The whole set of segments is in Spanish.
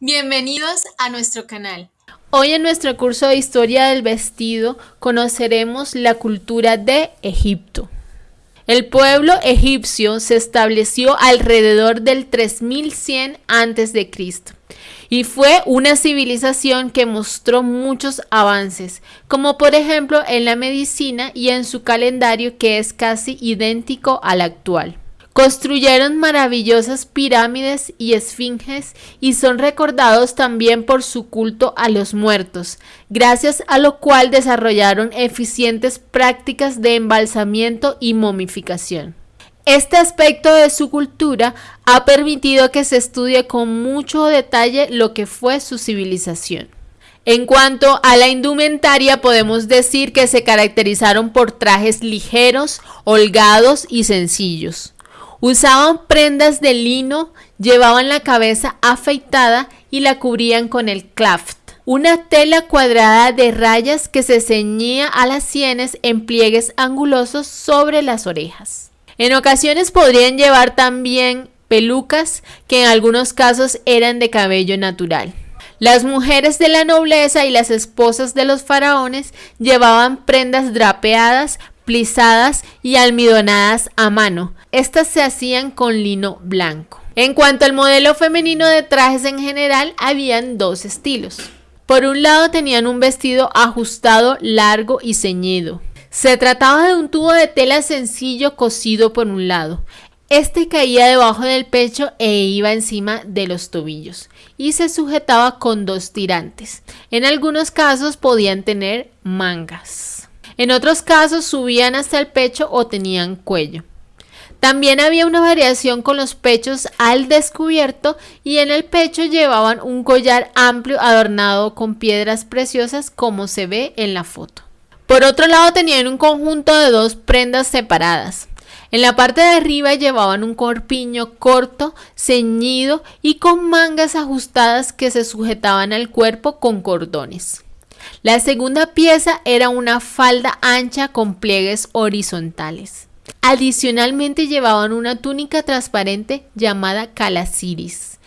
Bienvenidos a nuestro canal. Hoy en nuestro curso de Historia del Vestido conoceremos la cultura de Egipto. El pueblo egipcio se estableció alrededor del 3100 a.C. y fue una civilización que mostró muchos avances, como por ejemplo en la medicina y en su calendario que es casi idéntico al actual. Construyeron maravillosas pirámides y esfinges y son recordados también por su culto a los muertos, gracias a lo cual desarrollaron eficientes prácticas de embalsamiento y momificación. Este aspecto de su cultura ha permitido que se estudie con mucho detalle lo que fue su civilización. En cuanto a la indumentaria, podemos decir que se caracterizaron por trajes ligeros, holgados y sencillos. Usaban prendas de lino, llevaban la cabeza afeitada y la cubrían con el claft, una tela cuadrada de rayas que se ceñía a las sienes en pliegues angulosos sobre las orejas. En ocasiones podrían llevar también pelucas que en algunos casos eran de cabello natural. Las mujeres de la nobleza y las esposas de los faraones llevaban prendas drapeadas, plisadas y almidonadas a mano. Estas se hacían con lino blanco. En cuanto al modelo femenino de trajes en general, habían dos estilos. Por un lado tenían un vestido ajustado, largo y ceñido. Se trataba de un tubo de tela sencillo cosido por un lado. Este caía debajo del pecho e iba encima de los tobillos y se sujetaba con dos tirantes. En algunos casos podían tener mangas. En otros casos subían hasta el pecho o tenían cuello. También había una variación con los pechos al descubierto y en el pecho llevaban un collar amplio adornado con piedras preciosas como se ve en la foto. Por otro lado tenían un conjunto de dos prendas separadas. En la parte de arriba llevaban un corpiño corto, ceñido y con mangas ajustadas que se sujetaban al cuerpo con cordones. La segunda pieza era una falda ancha con pliegues horizontales. Adicionalmente llevaban una túnica transparente llamada calasiris.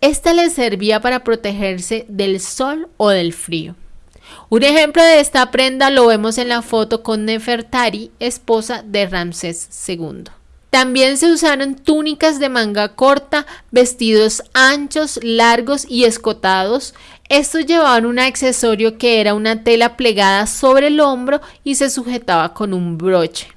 Esta les servía para protegerse del sol o del frío. Un ejemplo de esta prenda lo vemos en la foto con Nefertari, esposa de Ramsés II. También se usaron túnicas de manga corta, vestidos anchos, largos y escotados. Estos llevaban un accesorio que era una tela plegada sobre el hombro y se sujetaba con un broche.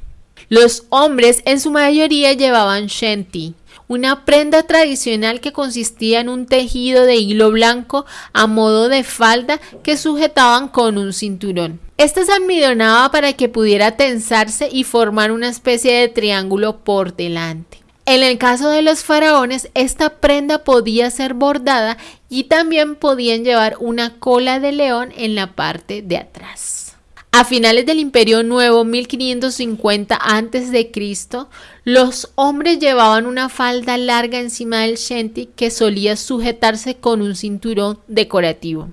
Los hombres en su mayoría llevaban shanty, una prenda tradicional que consistía en un tejido de hilo blanco a modo de falda que sujetaban con un cinturón. Esta se almidonaba para que pudiera tensarse y formar una especie de triángulo por delante. En el caso de los faraones, esta prenda podía ser bordada y también podían llevar una cola de león en la parte de atrás. A finales del Imperio Nuevo, 1550 a.C., los hombres llevaban una falda larga encima del shanty que solía sujetarse con un cinturón decorativo.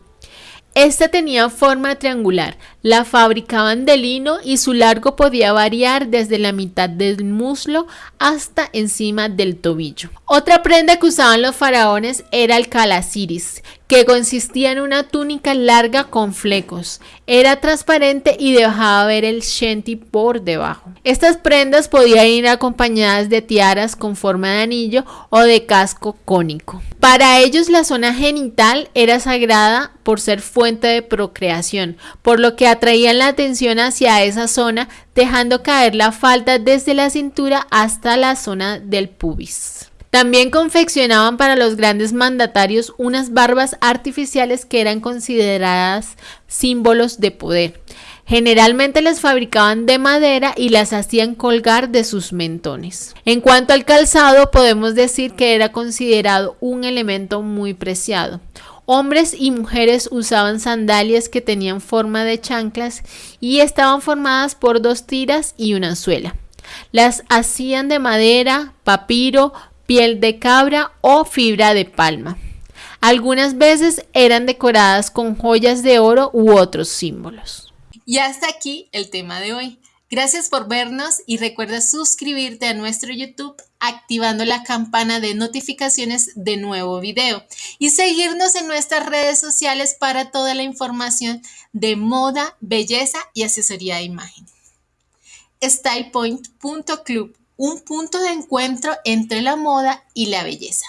Esta tenía forma triangular, la fabricaban de lino y su largo podía variar desde la mitad del muslo hasta encima del tobillo. Otra prenda que usaban los faraones era el calasiris, que consistía en una túnica larga con flecos. Era transparente y dejaba ver el shanty por debajo. Estas prendas podían ir acompañadas de tiaras con forma de anillo o de casco cónico. Para ellos la zona genital era sagrada por ser fuente de procreación, por lo que atraían la atención hacia esa zona, dejando caer la falda desde la cintura hasta la zona del pubis. También confeccionaban para los grandes mandatarios unas barbas artificiales que eran consideradas símbolos de poder. Generalmente las fabricaban de madera y las hacían colgar de sus mentones. En cuanto al calzado, podemos decir que era considerado un elemento muy preciado. Hombres y mujeres usaban sandalias que tenían forma de chanclas y estaban formadas por dos tiras y una suela. Las hacían de madera, papiro, piel de cabra o fibra de palma. Algunas veces eran decoradas con joyas de oro u otros símbolos. Y hasta aquí el tema de hoy. Gracias por vernos y recuerda suscribirte a nuestro YouTube activando la campana de notificaciones de nuevo video y seguirnos en nuestras redes sociales para toda la información de moda, belleza y asesoría de imagen. StylePoint.club, un punto de encuentro entre la moda y la belleza.